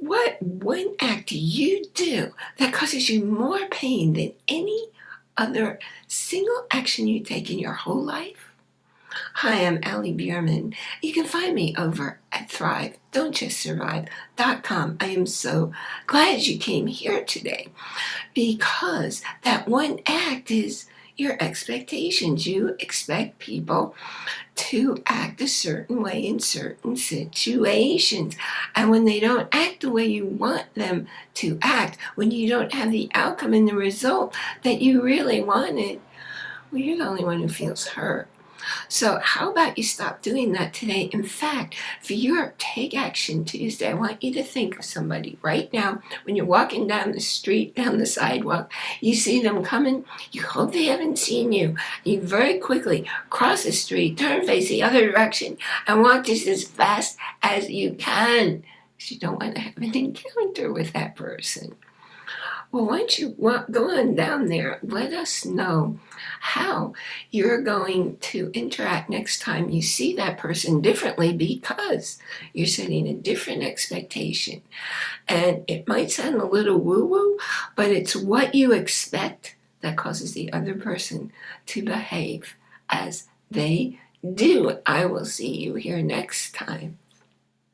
What one act do you do that causes you more pain than any other single action you take in your whole life? Hi, I'm Allie Bierman. You can find me over at Thrive, Don't Just Survive.com. I am so glad you came here today because that one act is your expectations. You expect people to act a certain way in certain situations. And when they don't act the way you want them to act, when you don't have the outcome and the result that you really wanted, well, you're the only one who feels hurt. So how about you stop doing that today? In fact, for your Take Action Tuesday, I want you to think of somebody right now when you're walking down the street, down the sidewalk, you see them coming, you hope they haven't seen you. You very quickly cross the street, turn face the other direction, and walk just as fast as you can. Because you don't want to have an encounter with that person. Well, once you go on down there, let us know how you're going to interact next time you see that person differently because you're setting a different expectation. And it might sound a little woo-woo, but it's what you expect that causes the other person to behave as they do. I will see you here next time.